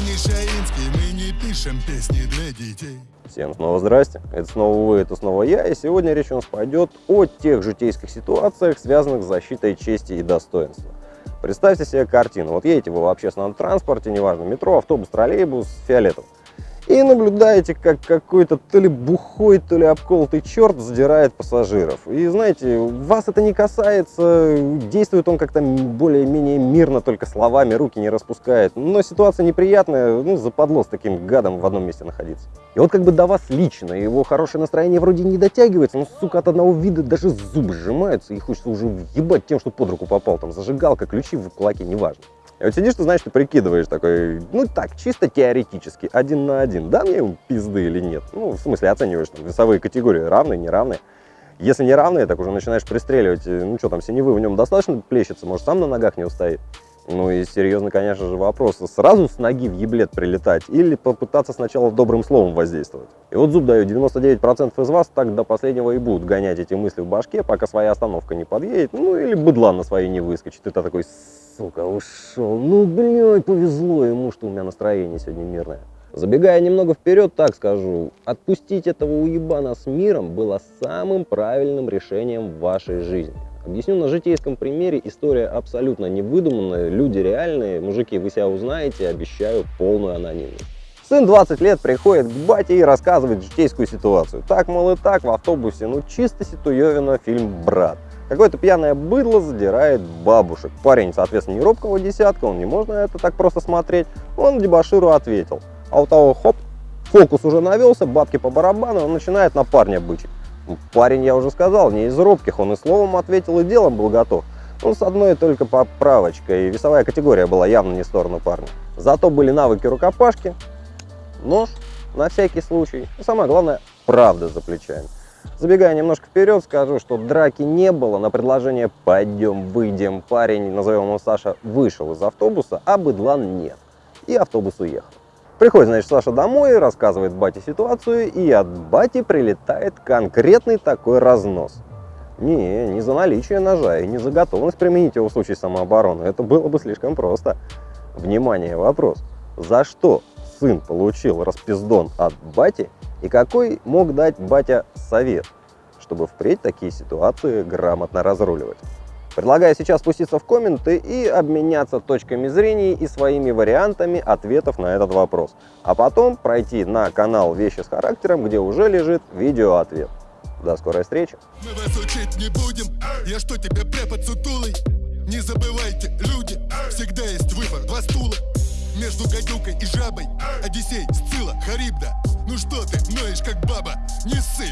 не Шаинский, мы не пишем песни для детей. Всем снова здрасте, это снова вы, это снова я, и сегодня речь у нас пойдет о тех житейских ситуациях, связанных с защитой чести и достоинства. Представьте себе картину, вот едете вы в общественном транспорте, неважно, метро, автобус, троллейбус, фиолетовый и наблюдаете, как какой-то то ли бухой, то ли обколотый черт задирает пассажиров. И знаете, вас это не касается, действует он как-то более-менее мирно, только словами, руки не распускает. Но ситуация неприятная, ну, западло с таким гадом в одном месте находиться. И вот как бы до вас лично, его хорошее настроение вроде не дотягивается, но, сука, от одного вида даже зубы сжимаются, и хочется уже въебать тем, что под руку попал, там, зажигалка, ключи в кулаке, неважно. И вот сидишь, ты знаешь, ты прикидываешь такой, ну так, чисто теоретически, один на один, да мне пизды или нет? Ну, в смысле, оцениваешь там весовые категории, равные, неравные. Если не равные, так уже начинаешь пристреливать, ну что там, синевы в нем достаточно плещется, может сам на ногах не устоит. Ну и серьезно, конечно же, вопрос, сразу с ноги в еблет прилетать или попытаться сначала добрым словом воздействовать? И вот зуб даю, 99% из вас так до последнего и будут гонять эти мысли в башке, пока своя остановка не подъедет, ну или быдла на своей не выскочит. Это такой, сука, ушел. Ну, блядь, повезло ему, что у меня настроение сегодня мирное. Забегая немного вперед, так скажу, отпустить этого уебана с миром было самым правильным решением в вашей жизни. Объясню на житейском примере, история абсолютно не выдуманная, люди реальные, мужики, вы себя узнаете, обещаю полную анонимность. Сын 20 лет приходит к бате и рассказывает житейскую ситуацию. Так, мол, и так, в автобусе, ну чисто ситуевина фильм «Брат». Какое-то пьяное быдло задирает бабушек. Парень, соответственно, не робкого десятка, он не можно это так просто смотреть. Он дебаширу ответил. А у того, хоп, фокус уже навелся, бабки по барабану, он начинает на парня бычить. Ну, парень, я уже сказал, не из робких, он и словом ответил, и делом был готов. Ну, с одной только поправочкой, весовая категория была явно не в сторону парня. Зато были навыки рукопашки, нож на всякий случай, и самое главное, правда за плечами. Забегая немножко вперед, скажу, что драки не было. На предложение «пойдем, выйдем», парень, назовем его Саша, вышел из автобуса, а быдлан нет. И автобус уехал. Приходит, значит, Саша домой, рассказывает бате ситуацию, и от бати прилетает конкретный такой разнос. Не, не за наличие ножа и не за готовность применить его в случае самообороны. Это было бы слишком просто. Внимание, вопрос. За что сын получил распиздон от бати и какой мог дать батя совет, чтобы впредь такие ситуации грамотно разруливать? Предлагаю сейчас спуститься в комменты и обменяться точками зрения и своими вариантами ответов на этот вопрос. А потом пройти на канал «Вещи с характером», где уже лежит видеоответ. До скорой встречи! Мы вас учить не будем, я что тебе препод сутулый? Не забывайте, люди, всегда есть выбор, два стула. Между гадюкой и жабой, Одиссей, Сцилла, Харибда. Не ссы!